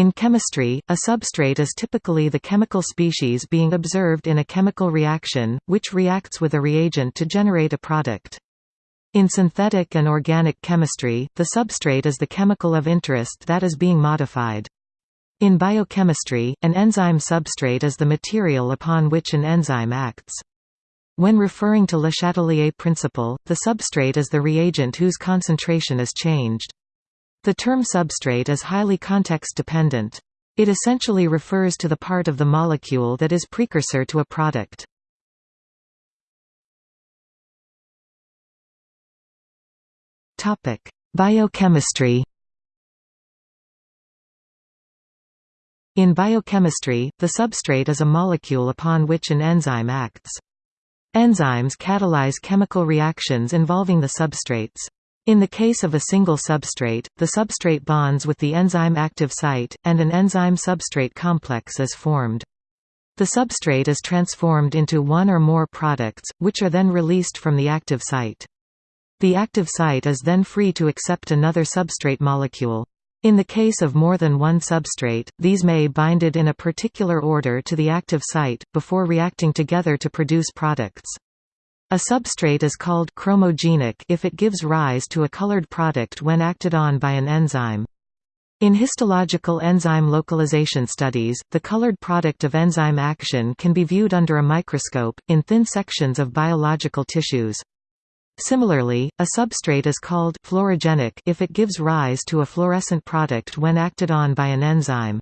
In chemistry, a substrate is typically the chemical species being observed in a chemical reaction, which reacts with a reagent to generate a product. In synthetic and organic chemistry, the substrate is the chemical of interest that is being modified. In biochemistry, an enzyme substrate is the material upon which an enzyme acts. When referring to Le Chatelier principle, the substrate is the reagent whose concentration is changed. The term substrate is highly context-dependent. It essentially refers to the part of the molecule that is precursor to a product. Biochemistry In biochemistry, the substrate is a molecule upon which an enzyme acts. Enzymes catalyze chemical reactions involving the substrates. In the case of a single substrate, the substrate bonds with the enzyme active site, and an enzyme-substrate complex is formed. The substrate is transformed into one or more products, which are then released from the active site. The active site is then free to accept another substrate molecule. In the case of more than one substrate, these may binded in a particular order to the active site, before reacting together to produce products. A substrate is called chromogenic if it gives rise to a colored product when acted on by an enzyme. In histological enzyme localization studies, the colored product of enzyme action can be viewed under a microscope, in thin sections of biological tissues. Similarly, a substrate is called fluorogenic if it gives rise to a fluorescent product when acted on by an enzyme.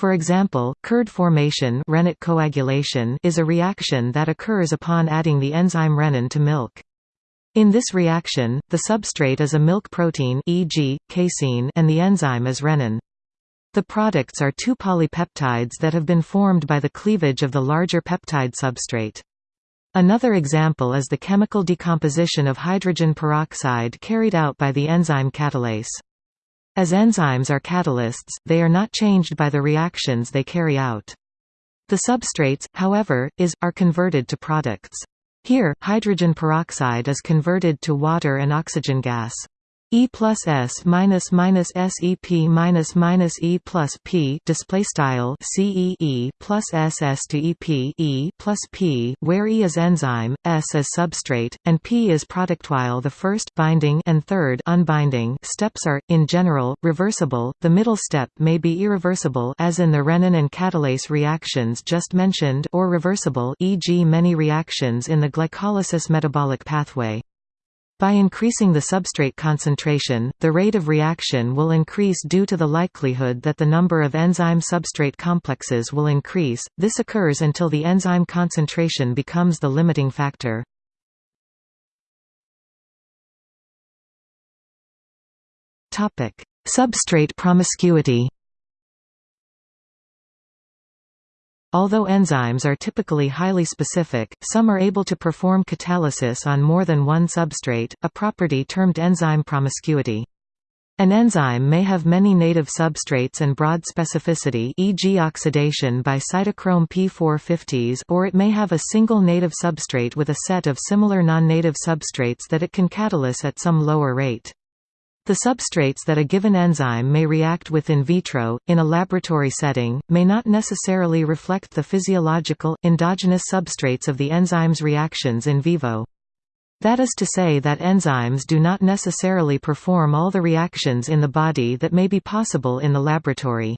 For example, curd formation rennet coagulation is a reaction that occurs upon adding the enzyme renin to milk. In this reaction, the substrate is a milk protein e.g., casein and the enzyme is renin. The products are two polypeptides that have been formed by the cleavage of the larger peptide substrate. Another example is the chemical decomposition of hydrogen peroxide carried out by the enzyme catalase. As enzymes are catalysts, they are not changed by the reactions they carry out. The substrates, however, is, are converted to products. Here, hydrogen peroxide is converted to water and oxygen gas. E plus S minus minus S E P minus minus E plus P display style C E E plus S S to E P E plus P where E is enzyme, S is substrate, and P is product. While the first binding and third unbinding steps are, in general, reversible, the middle step may be irreversible as in the renin and catalase reactions just mentioned or reversible e.g. many reactions in the glycolysis metabolic pathway. By increasing the substrate concentration, the rate of reaction will increase due to the likelihood that the number of enzyme-substrate complexes will increase. This occurs until the enzyme concentration becomes the limiting factor. Topic: Substrate promiscuity. Although enzymes are typically highly specific, some are able to perform catalysis on more than one substrate, a property termed enzyme promiscuity. An enzyme may have many native substrates and broad specificity e.g. oxidation by cytochrome P450s or it may have a single native substrate with a set of similar non-native substrates that it can catalyse at some lower rate. The substrates that a given enzyme may react with in vitro, in a laboratory setting, may not necessarily reflect the physiological, endogenous substrates of the enzyme's reactions in vivo. That is to say that enzymes do not necessarily perform all the reactions in the body that may be possible in the laboratory.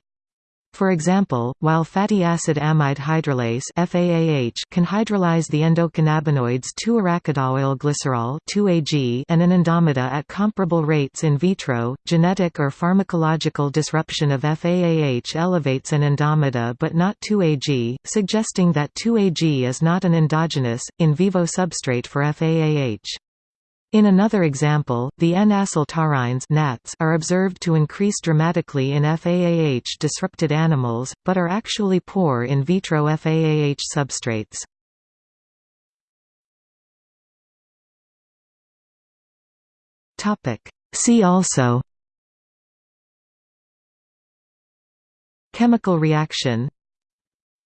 For example, while fatty acid amide hydrolase FAAH can hydrolyze the endocannabinoids 2-arachidonoylglycerol 2-AG and anandamide at comparable rates in vitro, genetic or pharmacological disruption of FAAH elevates anandamide but not 2-AG, suggesting that 2-AG is not an endogenous, in vivo substrate for FAAH. In another example, the N-acyltaurines are observed to increase dramatically in FAAH-disrupted animals, but are actually poor in vitro FAAH substrates. See also Chemical reaction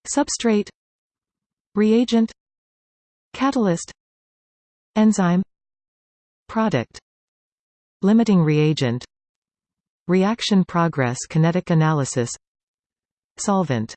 Substrate Reagent Catalyst Enzyme Product. Limiting reagent. Reaction progress kinetic analysis. Solvent